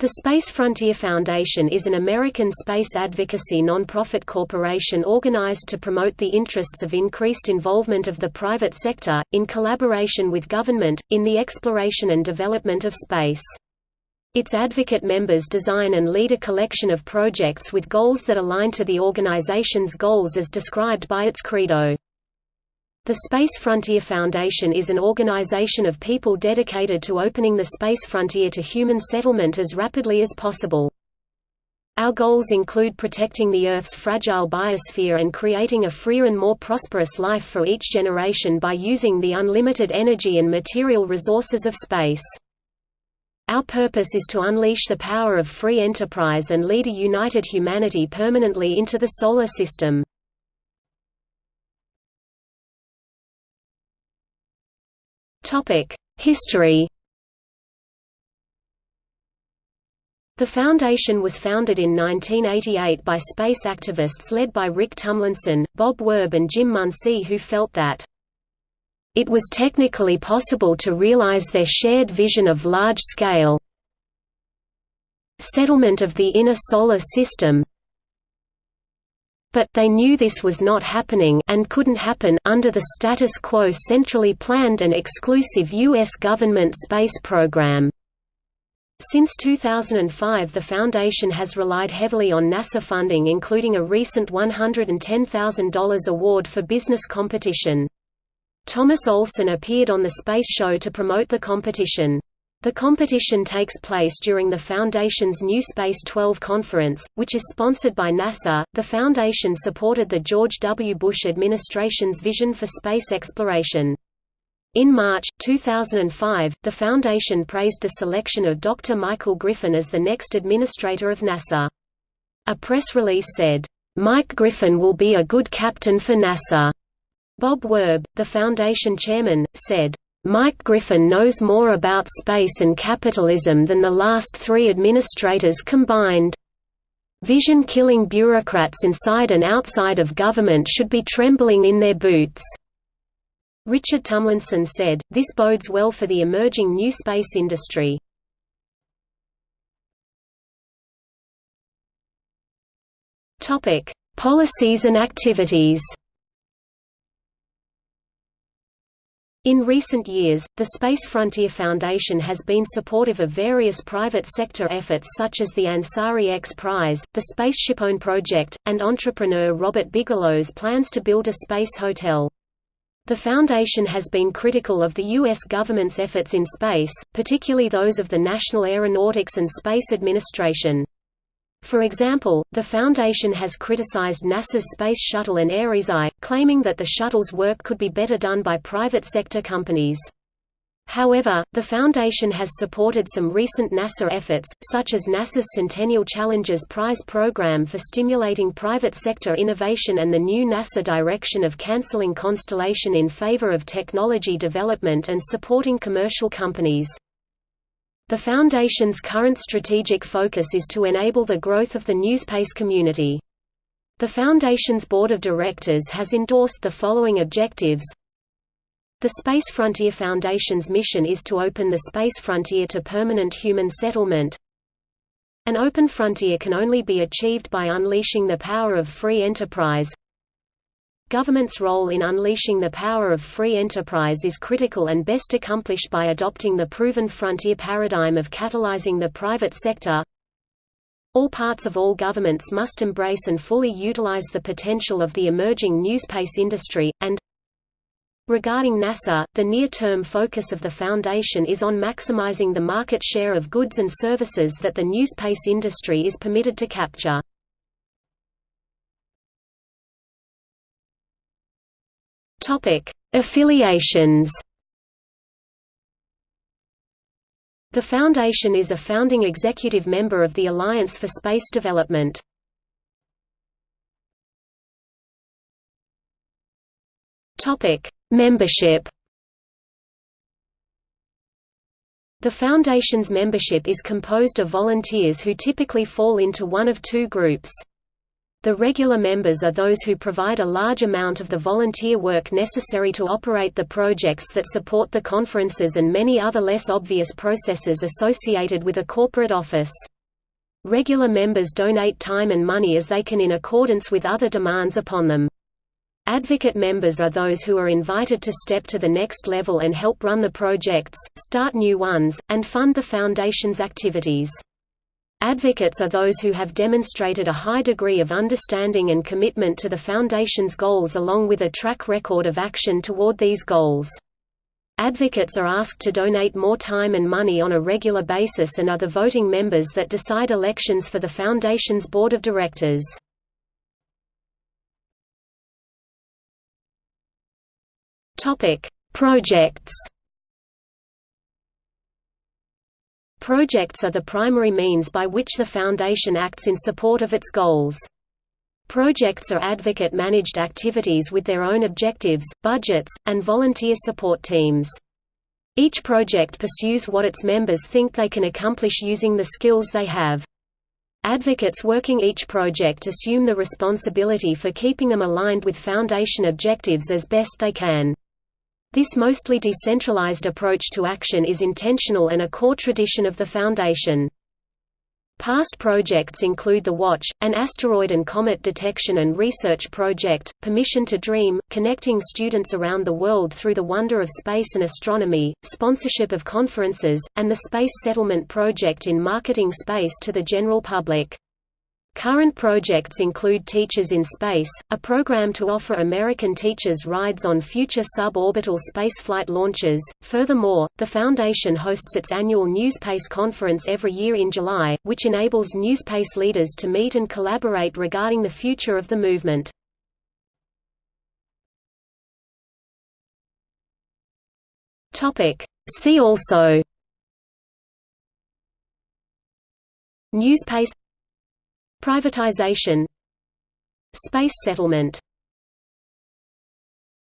The Space Frontier Foundation is an American space advocacy nonprofit corporation organized to promote the interests of increased involvement of the private sector, in collaboration with government, in the exploration and development of space. Its advocate members design and lead a collection of projects with goals that align to the organization's goals as described by its credo. The Space Frontier Foundation is an organization of people dedicated to opening the space frontier to human settlement as rapidly as possible. Our goals include protecting the Earth's fragile biosphere and creating a freer and more prosperous life for each generation by using the unlimited energy and material resources of space. Our purpose is to unleash the power of free enterprise and lead a united humanity permanently into the Solar System. History. The Foundation was founded in 1988 by space activists led by Rick Tumlinson, Bob Werb and Jim Muncy who felt that it was technically possible to realize their shared vision of large-scale settlement of the inner solar system but they knew this was not happening and couldn't happen under the status quo centrally planned and exclusive U.S. government space program. Since 2005 the Foundation has relied heavily on NASA funding including a recent $110,000 award for business competition. Thomas Olson appeared on the Space Show to promote the competition. The competition takes place during the Foundation's New Space 12 conference, which is sponsored by NASA. The Foundation supported the George W. Bush administration's vision for space exploration. In March, 2005, the Foundation praised the selection of Dr. Michael Griffin as the next administrator of NASA. A press release said, "...Mike Griffin will be a good captain for NASA." Bob Werb, the Foundation chairman, said, Mike Griffin knows more about space and capitalism than the last three administrators combined. Vision-killing bureaucrats inside and outside of government should be trembling in their boots." Richard Tumlinson said, this bodes well for the emerging new space industry. Policies and activities In recent years, the Space Frontier Foundation has been supportive of various private sector efforts such as the Ansari X Prize, the SpaceshipOne project, and entrepreneur Robert Bigelow's plans to build a space hotel. The Foundation has been critical of the U.S. government's efforts in space, particularly those of the National Aeronautics and Space Administration. For example, the Foundation has criticized NASA's Space Shuttle and Ares I, claiming that the shuttle's work could be better done by private sector companies. However, the Foundation has supported some recent NASA efforts, such as NASA's Centennial Challenges Prize program for stimulating private sector innovation and the new NASA direction of canceling Constellation in favor of technology development and supporting commercial companies. The Foundation's current strategic focus is to enable the growth of the NewSpace community. The Foundation's Board of Directors has endorsed the following objectives The Space Frontier Foundation's mission is to open the space frontier to permanent human settlement. An open frontier can only be achieved by unleashing the power of free enterprise Government's role in unleashing the power of free enterprise is critical and best accomplished by adopting the proven frontier paradigm of catalyzing the private sector. All parts of all governments must embrace and fully utilize the potential of the emerging newspace industry, and Regarding NASA, the near-term focus of the Foundation is on maximizing the market share of goods and services that the newspace industry is permitted to capture. Topic: Affiliations. The Foundation is a founding executive member of the Alliance for Space Development. Topic: Membership. The Foundation's membership is composed of volunteers who typically fall into one of two groups. The regular members are those who provide a large amount of the volunteer work necessary to operate the projects that support the conferences and many other less obvious processes associated with a corporate office. Regular members donate time and money as they can in accordance with other demands upon them. Advocate members are those who are invited to step to the next level and help run the projects, start new ones, and fund the Foundation's activities. Advocates are those who have demonstrated a high degree of understanding and commitment to the Foundation's goals along with a track record of action toward these goals. Advocates are asked to donate more time and money on a regular basis and are the voting members that decide elections for the Foundation's Board of Directors. Projects Projects are the primary means by which the Foundation acts in support of its goals. Projects are advocate-managed activities with their own objectives, budgets, and volunteer support teams. Each project pursues what its members think they can accomplish using the skills they have. Advocates working each project assume the responsibility for keeping them aligned with Foundation objectives as best they can. This mostly decentralized approach to action is intentional and a core tradition of the Foundation. Past projects include the Watch, an asteroid and comet detection and research project, Permission to Dream, connecting students around the world through the wonder of space and astronomy, sponsorship of conferences, and the Space Settlement Project in marketing space to the general public. Current projects include Teachers in Space, a program to offer American teachers rides on future suborbital spaceflight launches. Furthermore, the Foundation hosts its annual NewSpace conference every year in July, which enables NewSpace leaders to meet and collaborate regarding the future of the movement. See also NewSpace Privatization Space settlement